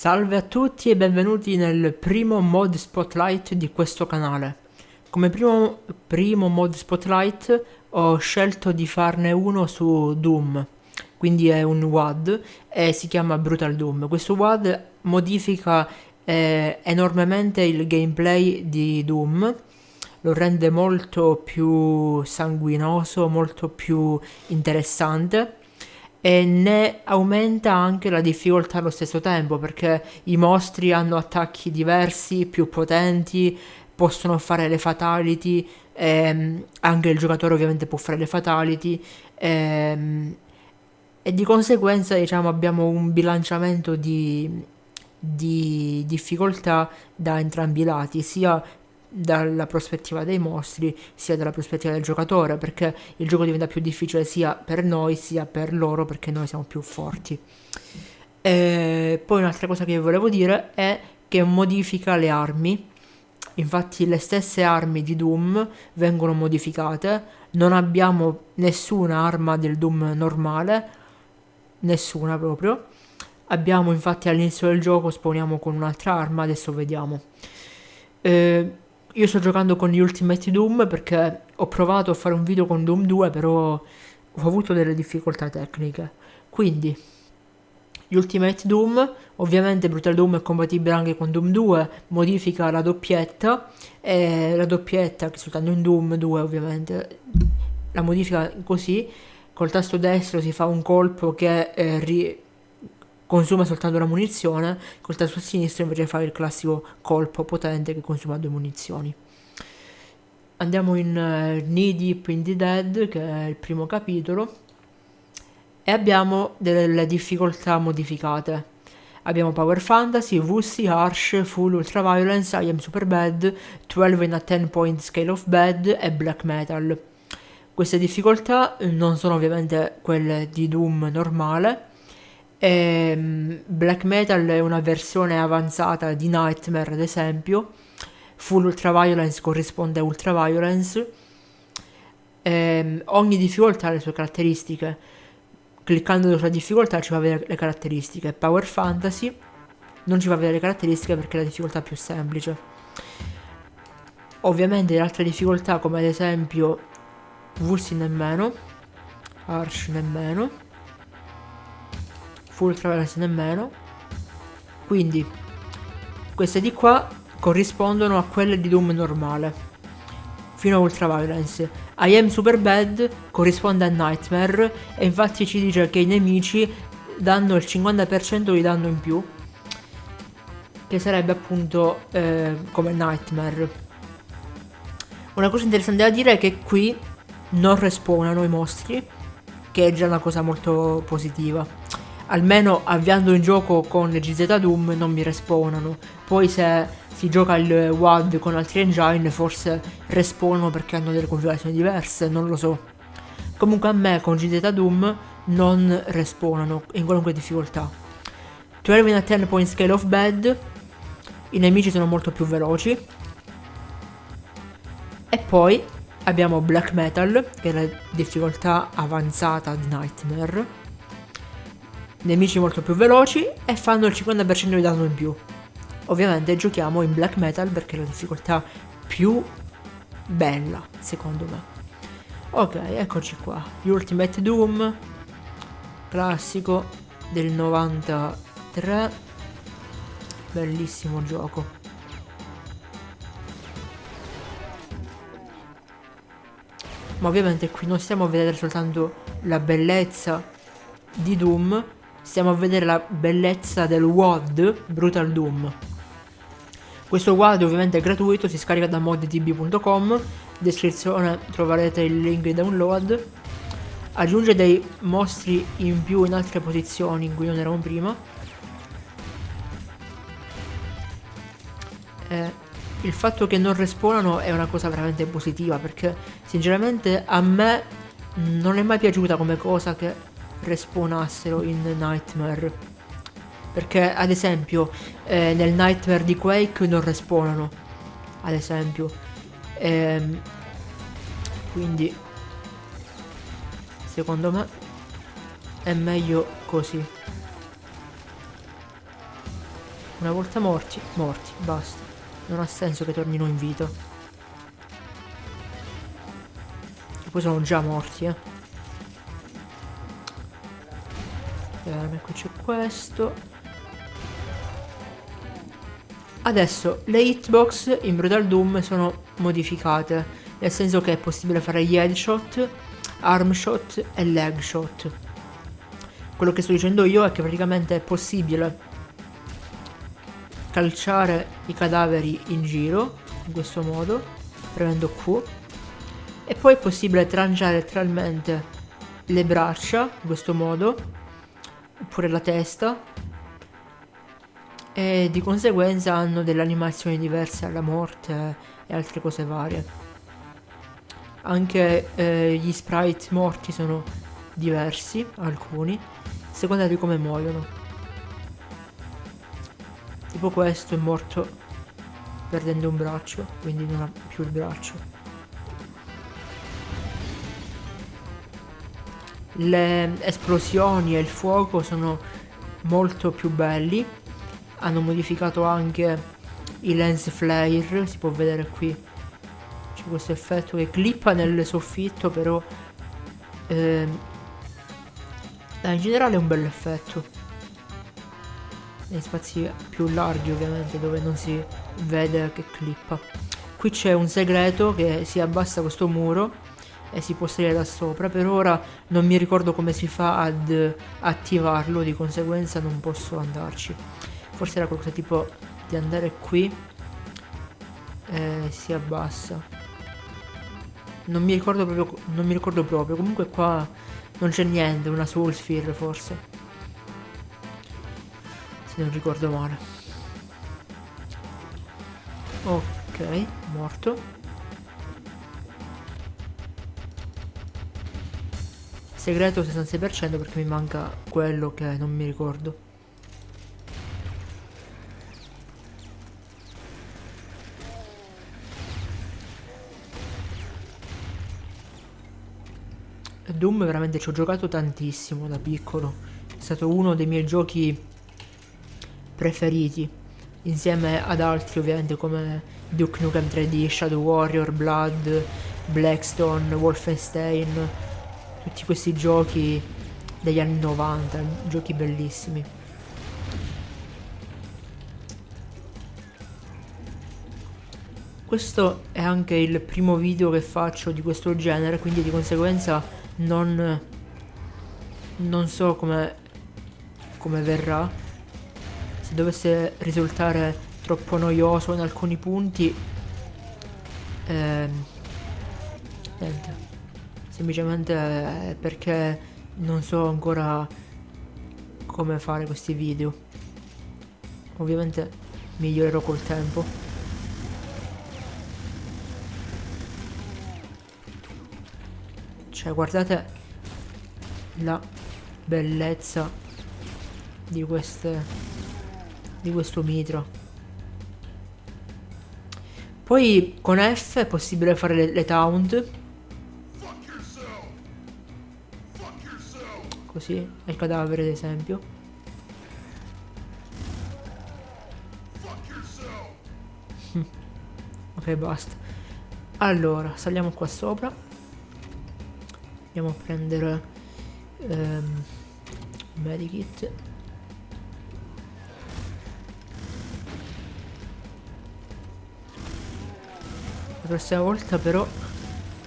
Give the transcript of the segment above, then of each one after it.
Salve a tutti e benvenuti nel primo mod spotlight di questo canale. Come primo, primo mod spotlight ho scelto di farne uno su Doom, quindi è un WAD e si chiama Brutal Doom. Questo WAD modifica eh, enormemente il gameplay di Doom, lo rende molto più sanguinoso, molto più interessante e ne aumenta anche la difficoltà allo stesso tempo perché i mostri hanno attacchi diversi, più potenti, possono fare le fatality, ehm, anche il giocatore ovviamente può fare le fatality ehm, e di conseguenza diciamo abbiamo un bilanciamento di, di difficoltà da entrambi i lati, sia dalla prospettiva dei mostri sia dalla prospettiva del giocatore perché il gioco diventa più difficile sia per noi sia per loro perché noi siamo più forti. E poi un'altra cosa che volevo dire è che modifica le armi. Infatti le stesse armi di Doom vengono modificate. Non abbiamo nessuna arma del Doom normale nessuna proprio. Abbiamo infatti all'inizio del gioco spawniamo con un'altra arma adesso vediamo. Eh, io sto giocando con gli Ultimate Doom perché ho provato a fare un video con Doom 2 però ho avuto delle difficoltà tecniche. Quindi, gli Ultimate Doom, ovviamente Brutal Doom è compatibile anche con Doom 2, modifica la doppietta e la doppietta che soltanto in Doom 2 ovviamente la modifica così, col tasto destro si fa un colpo che eh, ri consuma soltanto la munizione, col tasto sinistro invece fa il classico colpo potente che consuma due munizioni. Andiamo in uh, Knee Deep in the Dead, che è il primo capitolo, e abbiamo delle difficoltà modificate. Abbiamo Power Fantasy, VC, Harsh, Full Ultra Violence, I Am Super Bad, 12 in a 10 point scale of bad e Black Metal. Queste difficoltà non sono ovviamente quelle di Doom normale, e ehm, Black Metal è una versione avanzata di Nightmare, ad esempio. Full Ultraviolence corrisponde a Ultraviolence. E ehm, ogni difficoltà ha le sue caratteristiche. Cliccando sulla difficoltà ci fa vedere le caratteristiche. Power Fantasy non ci fa vedere le caratteristiche perché è la difficoltà più semplice. Ovviamente le altre difficoltà come ad esempio Vulsi nemmeno, Arsh nemmeno full traverse nemmeno. Quindi queste di qua corrispondono a quelle di Doom normale fino a Ultra Violence I Am Super Bad corrisponde a Nightmare e infatti ci dice che i nemici danno il 50% di danno in più che sarebbe appunto eh, come Nightmare. Una cosa interessante da dire è che qui non respawnano i mostri che è già una cosa molto positiva almeno avviando un gioco con GZ Doom non mi respawnano. Poi se si gioca il WAD con altri engine forse respawnano perché hanno delle configurazioni diverse, non lo so. Comunque a me con GZ Doom non respawnano in qualunque difficoltà. 12 in a 10 point scale of bad, i nemici sono molto più veloci. E poi abbiamo Black Metal, che è la difficoltà avanzata di Nightmare nemici molto più veloci e fanno il 50% di danno in più. Ovviamente giochiamo in black metal perché è la difficoltà più bella, secondo me. Ok, eccoci qua. Ultimate Doom, classico del 93. Bellissimo gioco. Ma ovviamente qui non stiamo a vedere soltanto la bellezza di Doom, stiamo a vedere la bellezza del WOD Brutal Doom. Questo WOD ovviamente è gratuito, si scarica da moddb.com, in descrizione troverete il link di download. Aggiunge dei mostri in più in altre posizioni in cui non eravamo prima. Eh, il fatto che non respawnano è una cosa veramente positiva perché sinceramente a me non è mai piaciuta come cosa che respawnassero in Nightmare. Perché ad esempio eh, nel Nightmare di Quake non respawnano. Ad esempio. Ehm, quindi secondo me è meglio così. Una volta morti, morti, basta. Non ha senso che tornino in vita. E poi sono già morti, eh. Qui c'è questo. Adesso le hitbox in Brutal Doom sono modificate, nel senso che è possibile fare gli headshot, arm shot e leg shot. Quello che sto dicendo io è che praticamente è possibile calciare i cadaveri in giro, in questo modo, premendo Q, e poi è possibile tranciare letteralmente le braccia, in questo modo, oppure la testa, e di conseguenza hanno delle animazioni diverse alla morte e altre cose varie. Anche eh, gli sprite morti sono diversi, alcuni, a seconda di come muoiono. Tipo questo è morto perdendo un braccio, quindi non ha più il braccio. Le esplosioni e il fuoco sono molto più belli. Hanno modificato anche i lens flare, si può vedere qui. C'è questo effetto che clippa nel soffitto, però... Eh, in generale è un bel effetto nei spazi più larghi ovviamente dove non si vede che clippa qui c'è un segreto che si abbassa questo muro e si può salire da sopra. Per ora non mi ricordo come si fa ad attivarlo di conseguenza non posso andarci. Forse era qualcosa tipo di andare qui e si abbassa. Non mi ricordo proprio non mi ricordo proprio. Comunque qua non c'è niente una soul sphere forse. Se non ricordo male. Ok morto segreto 66% perché mi manca quello che non mi ricordo. Doom veramente ci ho giocato tantissimo da piccolo. È stato uno dei miei giochi preferiti, insieme ad altri ovviamente come Duke Nukem 3D, Shadow Warrior, Blood, Blackstone, Wolfenstein, tutti questi giochi degli anni 90, giochi bellissimi. Questo è anche il primo video che faccio di questo genere, quindi di conseguenza non, non so come, come verrà se dovesse risultare troppo noioso in alcuni punti ehm, niente semplicemente è perché non so ancora come fare questi video ovviamente migliorerò col tempo cioè guardate la bellezza di queste di questo mitro. Poi con F è possibile fare le, le taunt. Così, il cadavere ad esempio. ok, basta. Allora, saliamo qua sopra. Andiamo a prendere um, medikit. prossima volta però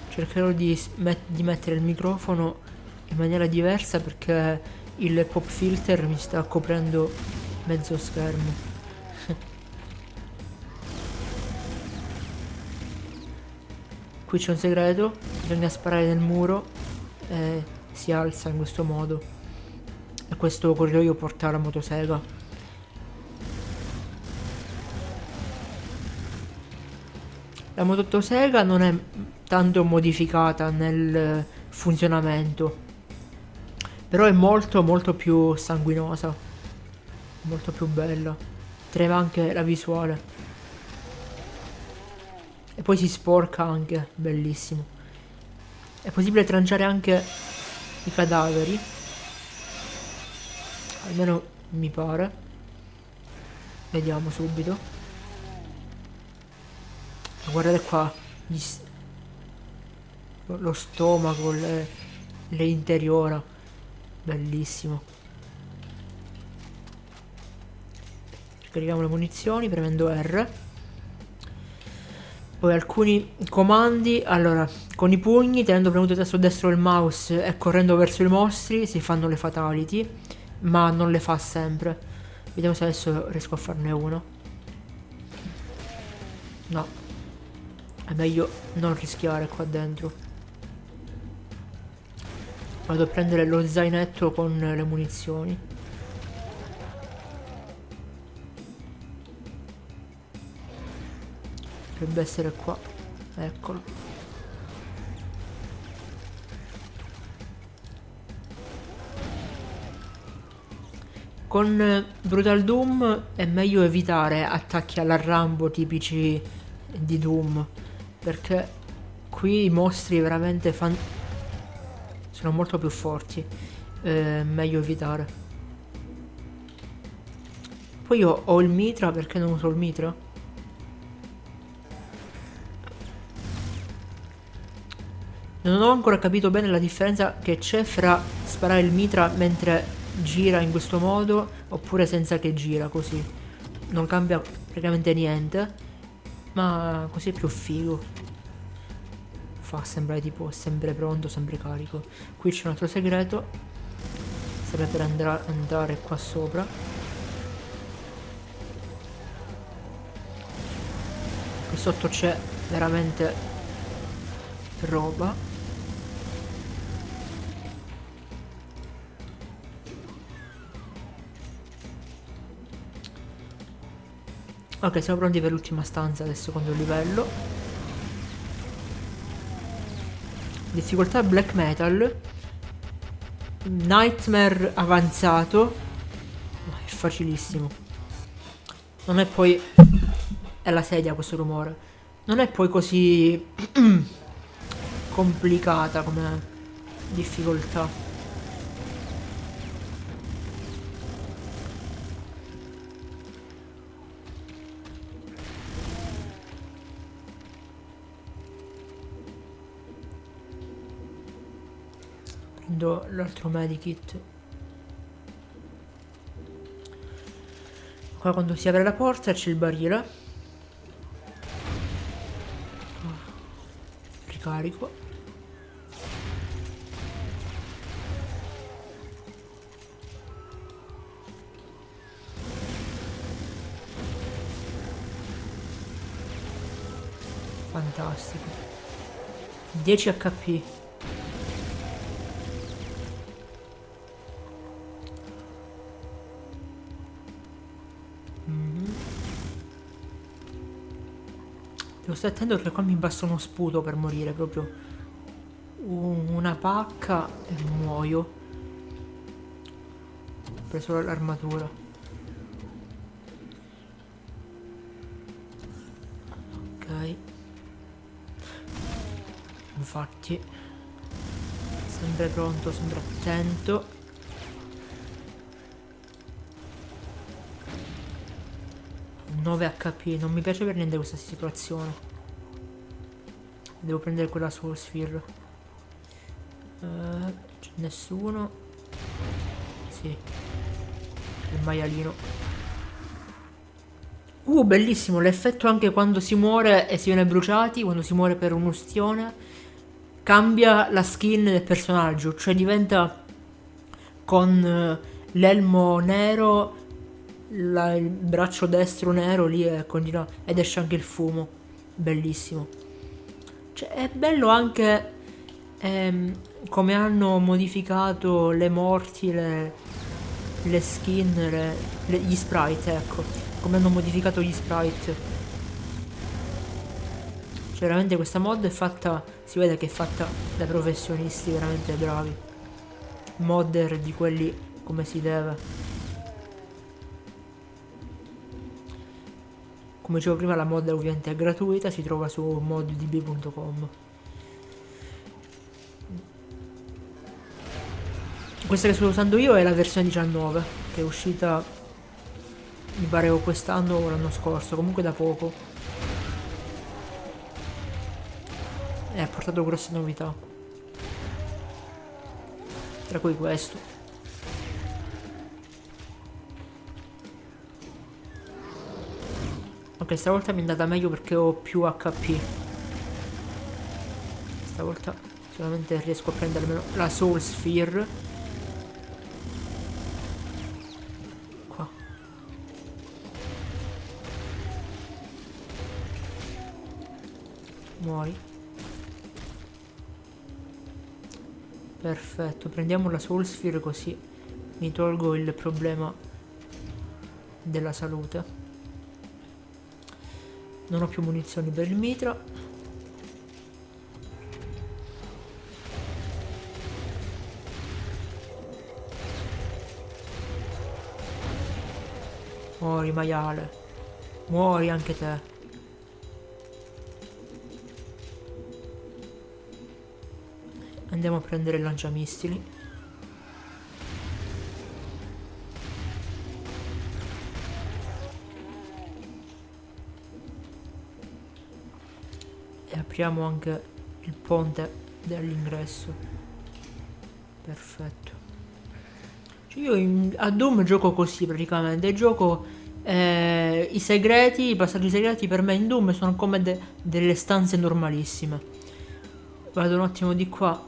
cercherò di, met di mettere il microfono in maniera diversa perché il pop filter mi sta coprendo mezzo schermo. Qui c'è un segreto, bisogna sparare nel muro e si alza in questo modo. E questo corridoio porta alla motosega. La motosega non è tanto modificata nel funzionamento, però è molto molto più sanguinosa, molto più bella, trema anche la visuale. E poi si sporca anche, bellissimo. È possibile tranciare anche i cadaveri, almeno mi pare. Vediamo subito. Guardate qua. Lo stomaco, le, le interiora. Bellissimo. Scarichiamo le munizioni premendo R. Poi alcuni comandi. Allora, con i pugni, tenendo premuto il tasto destro del mouse e correndo verso i mostri, si fanno le fatality. Ma non le fa sempre. Vediamo se adesso riesco a farne uno. No. È meglio non rischiare qua dentro. Vado a prendere lo zainetto con le munizioni. Dovrebbe essere qua. Eccolo. Con Brutal Doom è meglio evitare attacchi alla Rambo tipici di Doom perché qui i mostri veramente fan... sono molto più forti è meglio evitare. Poi io ho il mitra perché non uso il mitra? Non ho ancora capito bene la differenza che c'è fra sparare il mitra mentre gira in questo modo oppure senza che gira così. Non cambia praticamente niente ma così è più figo fa sembrare tipo sempre pronto sempre carico. Qui c'è un altro segreto. Serve per andare, andare qua sopra. Qui sotto c'è veramente roba. Ok, siamo pronti per l'ultima stanza del secondo livello. Difficoltà black metal. Nightmare avanzato. È facilissimo. Non è poi... È la sedia questo rumore. Non è poi così... complicata come difficoltà. Prendo l'altro medikit qua quando si apre la porta c'è il barile. Ricarico. Fantastico. 10 hp Stare attento perché qua mi basta uno sputo per morire proprio. Una pacca e muoio. Ho preso l'armatura. Ok. Infatti. Sempre pronto, sempre attento. 9 HP, non mi piace per niente questa situazione. Devo prendere quella su Sphere. Uh, nessuno. Sì. Il maialino. Uh, bellissimo, l'effetto anche quando si muore e si viene bruciati, quando si muore per un'ustione, cambia la skin del personaggio, cioè diventa con eh, l'elmo nero la, il braccio destro nero lì e continua ed esce anche il fumo bellissimo cioè è bello anche ehm, come hanno modificato le morti le, le skin le, le, gli sprite ecco. Come hanno modificato gli sprite. Cioè veramente questa mod è fatta si vede che è fatta da professionisti veramente bravi. Modder di quelli come si deve Come dicevo prima la mod ovviamente è gratuita, si trova su moddb.com. Questa che sto usando io è la versione 19, che è uscita Mi pare quest'anno o l'anno scorso, comunque da poco. E ha portato grosse novità. Tra cui questo. Ok, stavolta mi è andata meglio perché ho più HP. Stavolta sicuramente riesco a prendere almeno la Soul Sphere. Muori. Perfetto, prendiamo la Soul Sphere così mi tolgo il problema della salute. Non ho più munizioni per il mitra. Muori maiale. Muori anche te. Andiamo a prendere il lanciamissili. Apriamo anche il ponte dell'ingresso. Perfetto. Cioè io in, a Doom gioco così praticamente. Gioco eh, i segreti, i passaggi segreti per me in Doom sono come de delle stanze normalissime. Vado un attimo di qua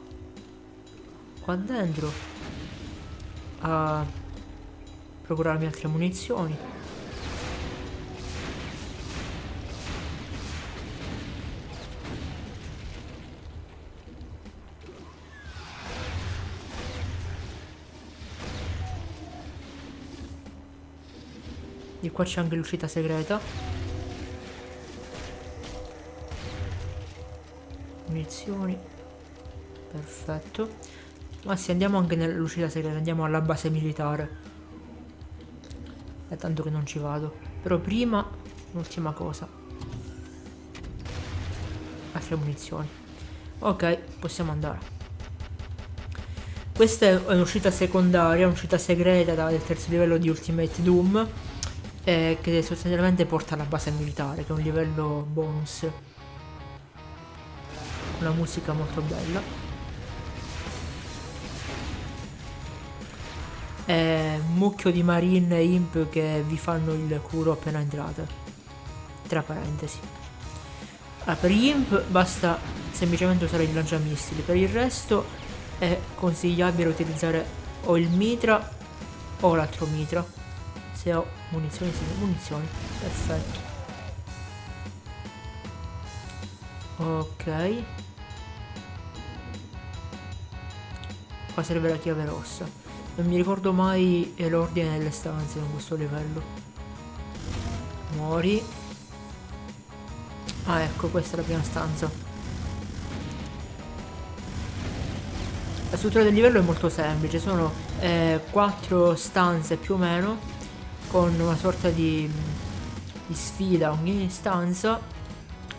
qua dentro a procurarmi altre munizioni di qua c'è anche l'uscita segreta munizioni perfetto ma sì, andiamo anche nell'uscita segreta, andiamo alla base militare. È tanto che non ci vado. Però prima, l'ultima cosa. Altre munizioni. Ok, possiamo andare. Questa è un'uscita secondaria, un'uscita segreta del terzo livello di Ultimate Doom. Eh, che sostanzialmente porta alla base militare, che è un livello bonus. Una musica molto bella. eh, mucchio di marine e imp che vi fanno il culo appena entrate tra parentesi allora, per gli imp basta semplicemente usare il lanciamissili per il resto è consigliabile utilizzare o il mitra o l'altro mitra se ho munizioni sì, munizioni perfetto ok qua serve la chiave rossa non mi ricordo mai l'ordine delle stanze con questo livello. Muori. Ah ecco, questa è la prima stanza. La struttura del livello è molto semplice, sono eh, quattro stanze più o meno, con una sorta di, di sfida ogni stanza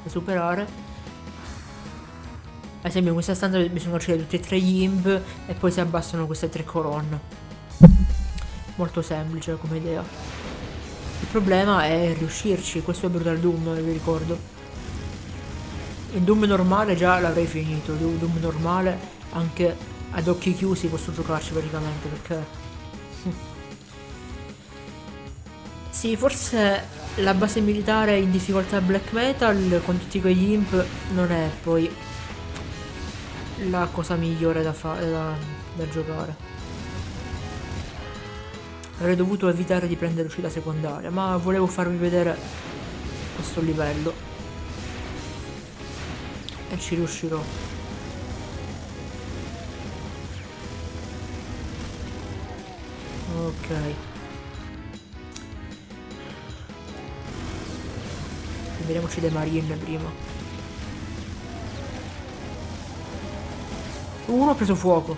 da superare ad esempio in questa stanza bisogna uccidere tutti e tre gli imp e poi si abbassano queste tre colonne. Molto semplice come idea. Il problema è riuscirci, questo è Brutal Doom, vi ricordo. In Doom normale già l'avrei finito, Doom normale anche ad occhi chiusi posso giocarci praticamente perché... sì, forse la base militare in difficoltà black metal con tutti quegli imp non è poi la cosa migliore da, da, da giocare. Avrei dovuto evitare di prendere uscita secondaria, ma volevo farvi vedere questo livello. E ci riuscirò. Ok. Vediamoci dei marine prima. Uno ha preso fuoco.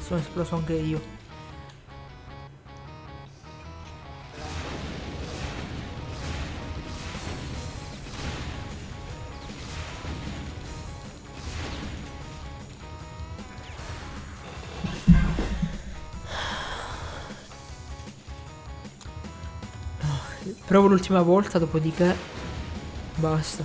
Sono esploso anche io. Provo l'ultima volta, dopodiché basta.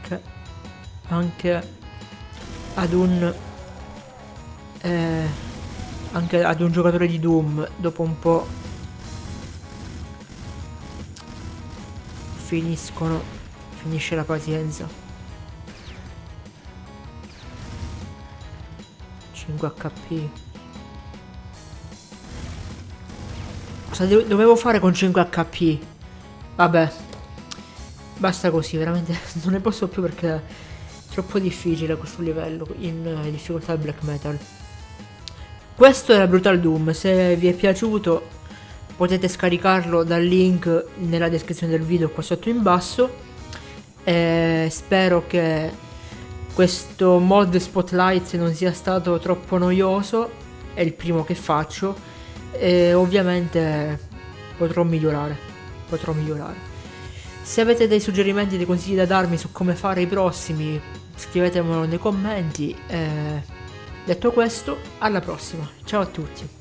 Che anche ad un eh, anche ad un giocatore di Doom dopo un po' finiscono finisce la pazienza. 5 HP cosa dovevo fare con 5 HP vabbè basta così veramente non ne posso più perché è troppo difficile questo livello in eh, difficoltà black metal. Questo era Brutal Doom, se vi è piaciuto potete scaricarlo dal link nella descrizione del video qua sotto in basso. E spero che questo mod Spotlight non sia stato troppo noioso, è il primo che faccio e ovviamente potrò migliorare, potrò migliorare. Se avete dei suggerimenti, dei consigli da darmi su come fare i prossimi, scrivetemelo nei commenti. Eh Detto questo, alla prossima. Ciao a tutti.